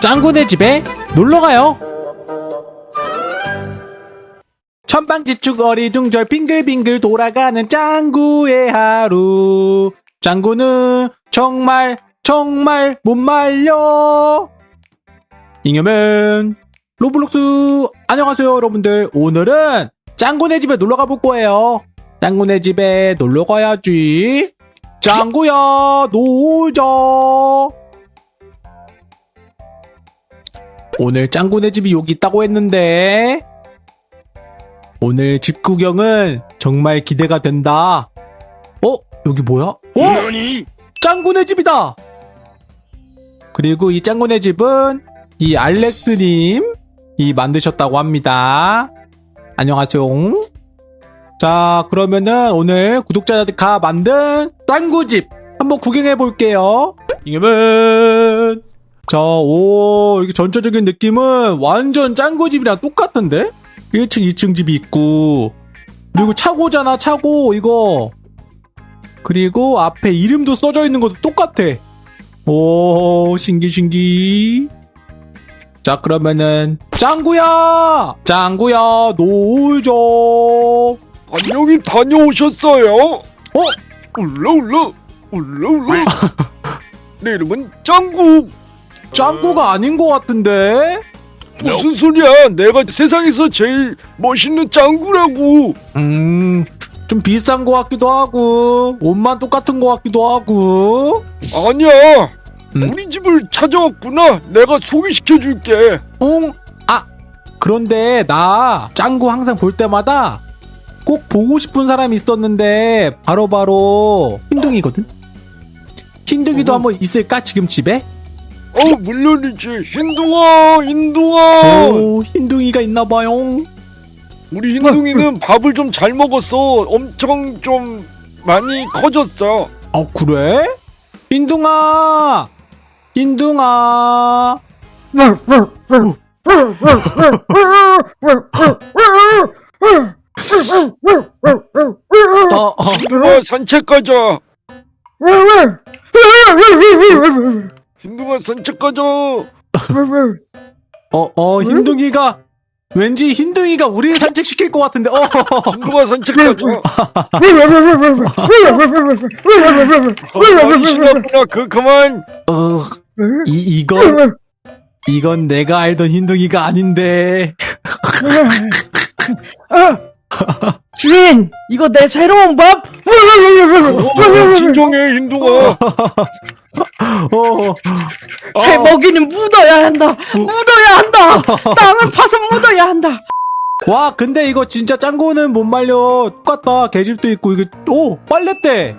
짱구네 집에 놀러가요. 천방지축 어리둥절 빙글빙글 돌아가는 짱구의 하루. 짱구는 정말 정말 못 말려. 잉여맨 로블록스 안녕하세요 여러분들 오늘은 짱구네 집에 놀러가 볼 거예요. 짱구네 집에 놀러 가야지. 짱구야 놀자. 오늘 짱구네 집이 여기 있다고 했는데 오늘 집 구경은 정말 기대가 된다. 어? 여기 뭐야? 어? 짱구네 집이다! 그리고 이 짱구네 집은 이 알렉스님 이 만드셨다고 합니다. 안녕하세요. 자, 그러면은 오늘 구독자가 만든 짱구집 한번 구경해 볼게요. 이겨면 자, 오, 이렇게 전체적인 느낌은 완전 짱구 집이랑 똑같은데? 1층, 2층 집이 있고, 그리고 차고잖아, 차고, 이거. 그리고 앞에 이름도 써져 있는 것도 똑같아. 오, 신기, 신기. 자, 그러면은, 짱구야! 짱구야, 놀죠! 안녕히 다녀오셨어요? 어? 울라 울라 울라 울라 내 이름은 짱구 짱구가 아닌 것 같은데? 무슨 소리야 내가 세상에서 제일 멋있는 짱구라고 음, 좀 비싼 것 같기도 하고, 옷만 똑같은 것 같기도 하고. 아니야 음. 우리 집을 찾아왔구나 내가 소개시켜 줄게 응? 아, 그런데 나 짱구 항상 볼 때마다 꼭 보고 싶은 사람이 있었는데 바로바로 흰둥이거든? 흰둥이도 어. 한번 있을까 지금 집에? 어 물론이지. 흰둥아 흰둥아 오 흰둥이가 있나봐요. 우리 흰둥이는 밥을 좀 잘 먹었어 엄청 좀 많이 커졌어. 어 그래? 흰둥아! 흰둥아! 어, 어. 흰둥아 산책 가자 흰둥아 산책 가자 어, 어, 흰둥이가, 왠지 흰둥이가 우리를 산책시킬 것 같은데, 어, 흰둥아 산책 가자 어, 많이 신났구나 그 그만 어, 이, 이건, 이건 내가 알던 흰둥이가 아닌데. 주인, 이거 내 새로운 밥? 어, 진정해 흰둥아 어, 새 먹이는 묻어야 한다. 묻어야 한다. 땅을 파서 묻어야 한다. 와, 근데 이거 진짜 짱구는 못 말려. 똑같다. 개집도 있고, 이게, 오, 빨래대.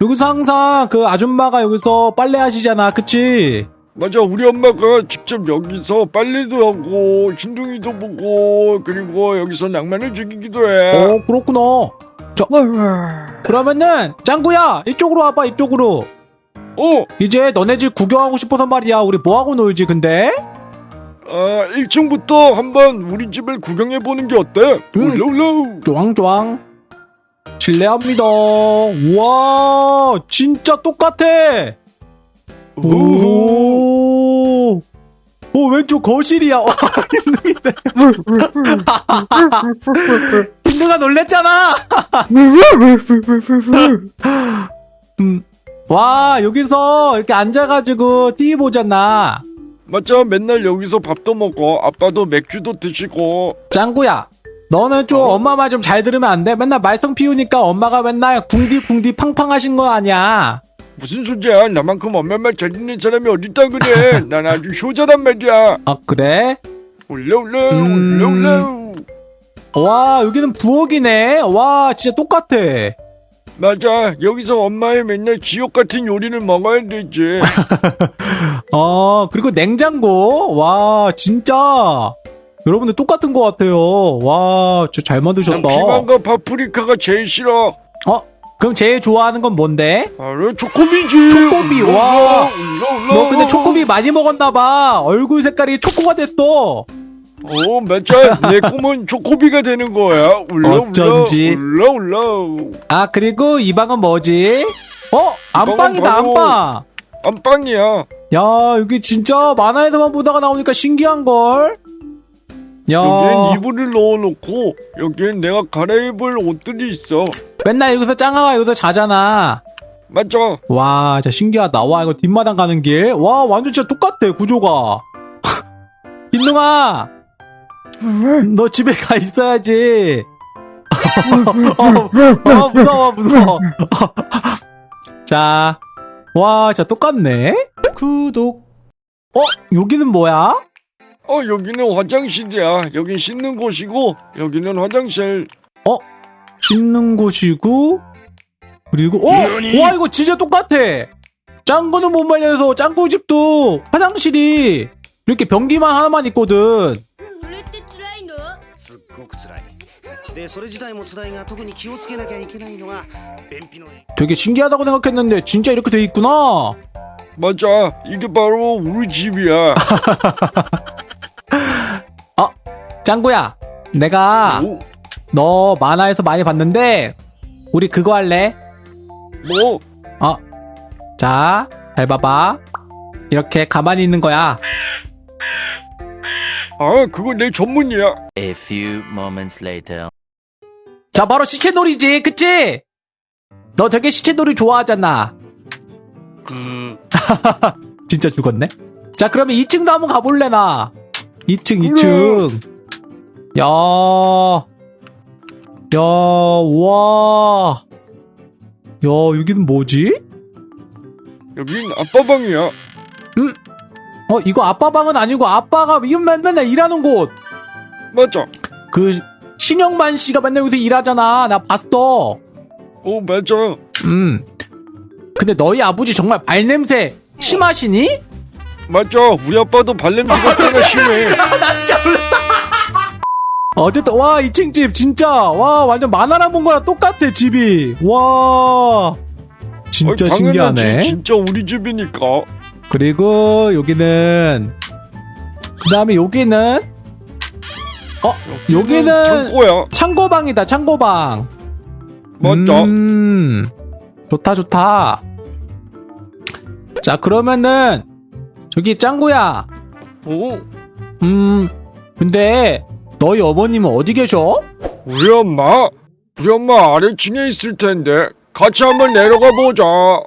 여기서 항상 그 아줌마가 여기서 빨래 하시잖아. 그치? 맞아 우리 엄마가 직접 여기서 빨래도 하고 흰둥이도 보고 그리고 여기서 낭만을 즐기기도 해 어, 그렇구나. 그러면은, 짱구야, 이쪽으로 와봐, 이쪽으로. 어, 이제 너네 집 구경하고 싶어서 말이야. 우리 뭐하고 놀지, 근데? 아, 1층부터 한번 우리 집을 구경해 보는 게 어때? 음. 울라울라 쫑쫑. 실례합니다. 우와, 진짜 똑같아. 오. 오, 왼쪽 거실이야. 와, 힘둥이네. 힘둥아 놀랬잖아. 음. 와, 여기서 이렇게 앉아가지고 TV 보잖아. 맞아 맨날 여기서 밥도 먹고 아빠도 맥주도 드시고 짱구야, 너는 좀 어? 엄마 말 좀 잘 들으면 안 돼? 맨날 말썽 피우니까 엄마가 맨날 궁디궁디 팡팡 하신 거 아니야? 무슨 소리야 나만큼 엄마 말 잘 듣는 사람이 어딨다 그래 난 아주 효자란 말이야 아, 그래? 울라울라 음. 울라울라 와, 여기는 부엌이네. 와, 진짜 똑같아. 맞아 여기서 엄마의 맨날 지옥 같은 요리를 먹어야 되지 어, 그리고 냉장고. 와, 진짜. 여러분들 똑같은 것 같아요. 와, 진짜 잘난 만드셨다. 피망과 파프리카가 제일 싫어 어, 그럼 제일 좋아하는 건 뭔데? 바로 초코비지 초코비, 와. 울라, 울라, 너 근데. 초코비 많이 먹었나봐. 얼굴 색깔이 초코가 됐어. 어 맞아 내 꿈은 초코비가 되는 거야 울라 어쩐지. 울라 울라 울라 아, 그리고 이 방은 뭐지? 어, 안방이다, 안방. 안방이야. 야, 여기 진짜 만화에서만 보다가 나오니까 신기한걸? 야, 여기엔 이불을 넣어놓고 여기엔 내가 갈아입을 옷들이 있어. 맨날 여기서 짱아가 여기서 자잖아. 맞아. 와, 진짜 신기하다. 와, 이거 뒷마당 가는 길. 와, 완전 진짜 똑같아, 구조가. 흰둥아, 너 집에 가 있어야지. 어, 어, 무서워, 무서워. 자, 와, 진짜 똑같네. 구독. 어, 여기는 뭐야? 어 여기는 화장실이야. 여긴 씻는 곳이고 여기는 화장실. 씻는 곳이고, 그리고, 어! 와, 이거 진짜 똑같아! 짱구는 못 말려서 짱구 집도 화장실이 이렇게 변기만 하나만 있거든. 되게 신기하다고 생각했는데 진짜 이렇게 돼 있구나. 맞아. 이게 바로 우리 집이야. 짱구야, 내가 오, 너 만화에서 많이 봤는데 우리 그거 할래? 뭐? 어, 자, 잘 봐봐. 이렇게 가만히 있는 거야. 아 그거 내 전문이야. A few moments later. 자, 바로 시체놀이지, 그치? 너 되게 시체놀이 좋아하잖아. 진짜 죽었네? 자, 그러면 2층도 한번 가볼래, 나? 2층, 2층. 야, 야, 와. 야, 여기는 뭐지? 여긴 아빠 방이야. 어, 이거 아빠 방은 아니고 아빠가 맨날 일하는 곳. 맞아. 그, 신영만 씨가 맨날 여기서 일하잖아. 나 봤어. 어 맞아. 음. 근데 너희 아버지 정말 발냄새 심하시니? 맞아. 우리 아빠도 발냄새가 꽤나 심해. 어쨌든 와 2층 집 진짜 와 완전 만화랑 본 거랑 똑같아 집이 와 진짜 당연하지. 신기하네 진짜 우리 집이니까. 그리고 여기는 그 다음에 여기는 어 여기는 창고야. 창고방이다 창고방 맞아. 음 좋다 좋다 자 그러면은 저기 짱구야 어? 음 근데 너희 어머님은 어디 계셔? 우리 엄마? 우리 엄마 아래층에 있을 텐데 같이 한번 내려가 보자. 어?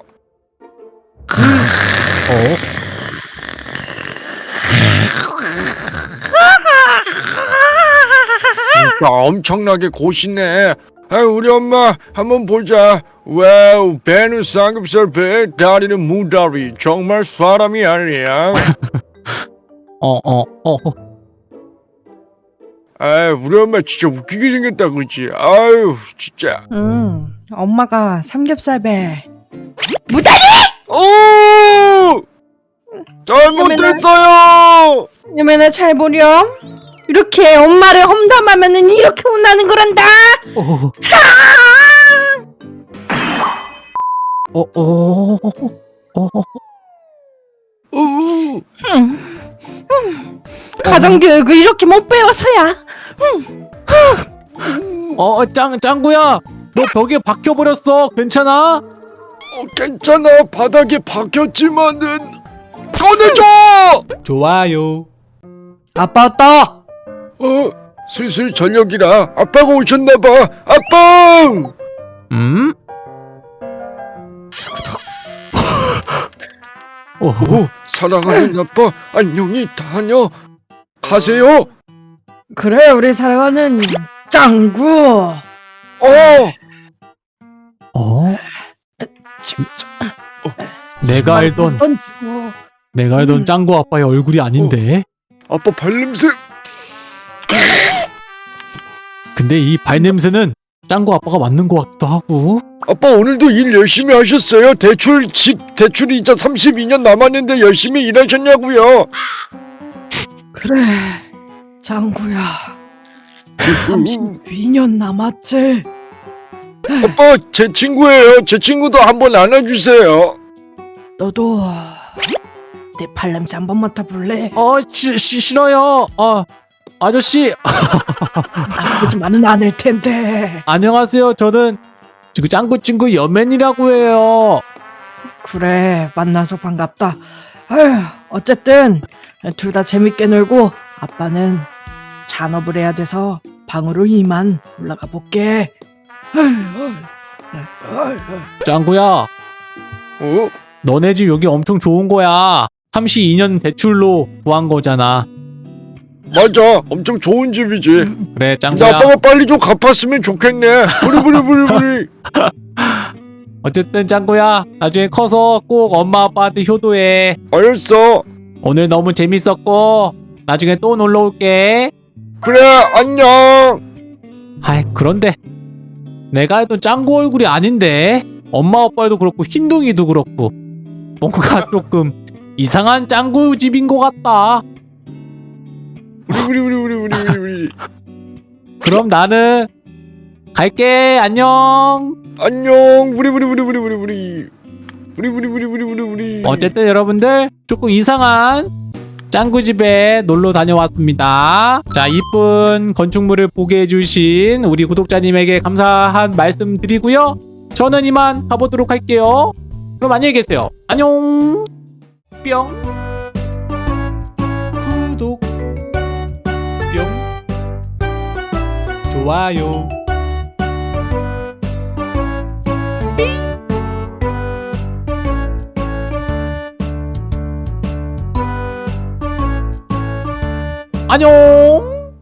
진짜 엄청나게 고시네. 아, 우리 엄마 한번 보자. Wow, 배는 삼겹살 배, 다리는 무다리. 정말 사람이 아니야. 어, 어, 어. 아, 우리 엄마 진짜 웃기게 생겼다, 그치? 아유, 진짜. 응 엄마가 삼겹살배 오! 잘못했어요! 여매나 잘 보렴 이렇게 엄마를 험담하면은 이렇게 혼나는 거란다 어. 어, 어, 어, 오! 가정교육을 이렇게 못 배워서야 어, 짱, 짱구야! 너 벽에 박혀버렸어. 괜찮아? 어, 괜찮아. 바닥에 박혔지만은. 꺼내줘! 좋아요. 아빠 왔다 어, 슬슬 저녁이라 아빠가 오셨나봐. 아빠! 음? 어, 오, 사랑하는 아빠, 안녕히 다녀. 가세요. 그래 우리 사랑하는 짱구 어, 어? 참, 내가 알던, 던지고. 내가 알던 음. 짱구 아빠의 얼굴이 아닌데. 아빠 발냄새. 근데 이 발냄새는 짱구 아빠가 맞는 것 같기도 하고. 아빠 오늘도 일 열심히 하셨어요? 대출 집 대출 이자 32년 남았는데 열심히 일하셨냐고요? 그래 짱구야 32년 남았지 아빠 제 친구예요. 제 친구도 한번 안아주세요. 너도 내 발냄새 한번 맡아볼래? 어, 시, 시, 싫어요. 어, 아저씨, 나쁘지만은 않을 텐데 안녕하세요. 저는 지금 짱구 친구 여맨이라고 해요. 그래 만나서 반갑다. 아휴 어쨌든 둘 다 재밌게 놀고 아빠는 잔업을 해야 돼서 방으로 이만 올라가 볼게. 짱구야, 어? 너네 집 여기 엄청 좋은 거야. 32년 대출로 구한 거잖아. 맞아 엄청 좋은 집이지 그래, 짱구야. 아빠가 빨리 좀 갚았으면 좋겠네 부리부리부리부리 어쨌든 짱구야, 나중에 커서 꼭 엄마 아빠한테 효도해. 알았어 오늘 너무 재밌었고, 나중에 또 놀러 올게. 그래 안녕 아이, 그런데 내가 알던 짱구 얼굴이 아닌데 엄마 아빠도 그렇고 흰둥이도 그렇고 뭔가 조금 이상한 짱구 집인 것 같다. 부리부리부리부리부리 그럼 나는 갈게. 안녕. 안녕 부리부리부리부리부리 부리부리부리부리부리 어쨌든 여러분들 조금 이상한 짱구 집에 놀러 다녀왔습니다. 자, 이쁜 건축물을 보게 해주신 우리 구독자님에게 감사한 말씀 드리고요. 저는 이만 가보도록 할게요. 그럼 안녕히 계세요. 안녕. 뿅. 좋아요. 안녕.